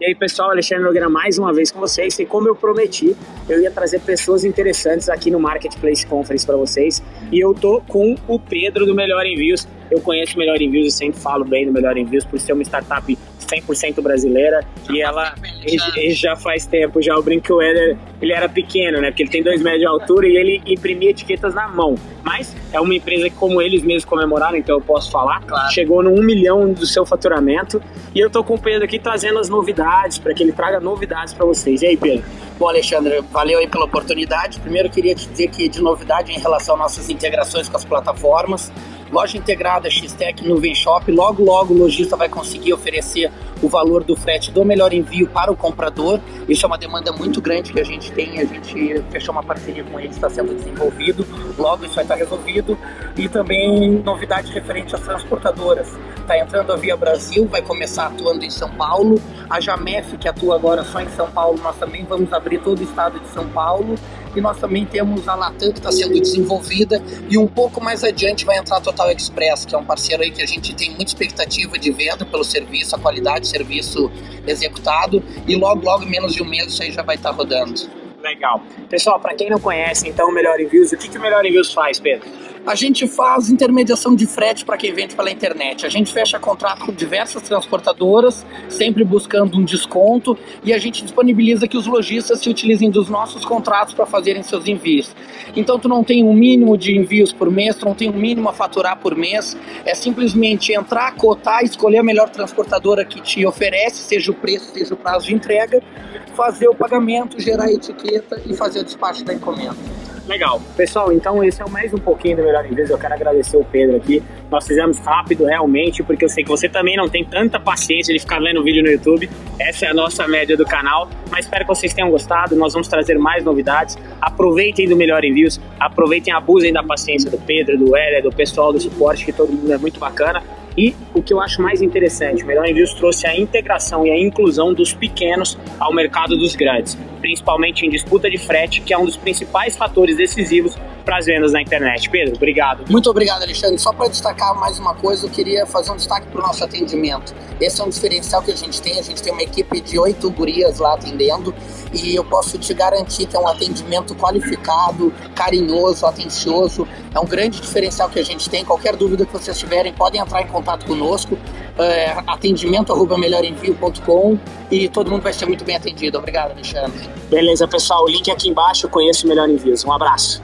E aí, pessoal, Alexandre Nogueira mais uma vez com vocês. E como eu prometi, eu ia trazer pessoas interessantes aqui no Marketplace Conference para vocês. E eu tô com o Pedro do Melhor Envios. Eu conheço o Melhor Envios e sempre falo bem do Melhor Envios por ser uma startup 100% brasileira e ela e, já faz tempo já. O brinco ele, ele era pequeno né? Porque ele tem dois metros de altura e ele imprimia etiquetas na mão. Mas é uma empresa que como eles mesmos comemoraram então eu posso falar claro. chegou no 1 milhão do seu faturamento. E eu tô com o Pedro aqui trazendo as novidades para que ele traga novidades para vocês. E aí Pedro? Bom, Alexandre, valeu aí pela oportunidade. Primeiro, queria te dizer que de novidade em relação às nossas integrações com as plataformas, loja integrada X-Tech Nuvem Shop, logo logo o lojista vai conseguir oferecer o valor do frete do melhor envio para o comprador. Isso é uma demanda muito grande que a gente tem, a gente fechou uma parceria com eles, está sendo desenvolvido, logo isso vai estar resolvido. E também novidade referente às transportadoras. Está entrando a Via Brasil, vai começar atuando em São Paulo. A Jamef, que atua agora só em São Paulo, nós também vamos abrir todo o estado de São Paulo. E nós também temos a Latam que está sendo desenvolvida e um pouco mais adiante vai entrar a Total Express, que é um parceiro aí que a gente tem muita expectativa de venda pelo serviço, a qualidade do serviço executado e logo, logo, menos de um mês isso aí já vai estar tá rodando. Legal. Pessoal, para quem não conhece, então, o Melhor Envios, o que, que o Melhor Envios faz, Pedro? A gente faz intermediação de frete para quem vende pela internet. A gente fecha contrato com diversas transportadoras, sempre buscando um desconto, e a gente disponibiliza que os lojistas se utilizem dos nossos contratos para fazerem seus envios. Então tu não tem um mínimo de envios por mês, tu não tem um mínimo a faturar por mês, é simplesmente entrar, cotar, escolher a melhor transportadora que te oferece, seja o preço, seja o prazo de entrega, fazer o pagamento, gerar a etiqueta e fazer o despacho da encomenda. Legal. Pessoal, então esse é mais um pouquinho do Melhor Inglês. Eu quero agradecer o Pedro aqui. Nós fizemos rápido, realmente, porque eu sei que você também não tem tanta paciência de ficar vendo vídeo no YouTube. Essa é a nossa média do canal. Mas espero que vocês tenham gostado. Nós vamos trazer mais novidades. Aproveitem do Melhor Envios. Aproveitem, abusem da paciência do Pedro, do Heller, do pessoal do suporte, que todo mundo é muito bacana. E o que eu acho mais interessante, o Melhor Envios trouxe a integração e a inclusão dos pequenos ao mercado dos grandes, principalmente em disputa de frete, que é um dos principais fatores decisivos para as vendas na internet. Pedro, obrigado. Muito obrigado, Alexandre. Só para destacar mais uma coisa, eu queria fazer um destaque para o nosso atendimento. Esse é um diferencial que a gente tem. A gente tem uma equipe de oito gurias lá atendendo e eu posso te garantir que é um atendimento qualificado, carinhoso, atencioso. É um grande diferencial que a gente tem. Qualquer dúvida que vocês tiverem, podem entrar em contato conosco. É, atendimento arroba melhorenvio.com e todo mundo vai ser muito bem atendido. Obrigado, Alexandre. Beleza, pessoal. O link aqui embaixo. Conheço o Melhor Envios. Um abraço.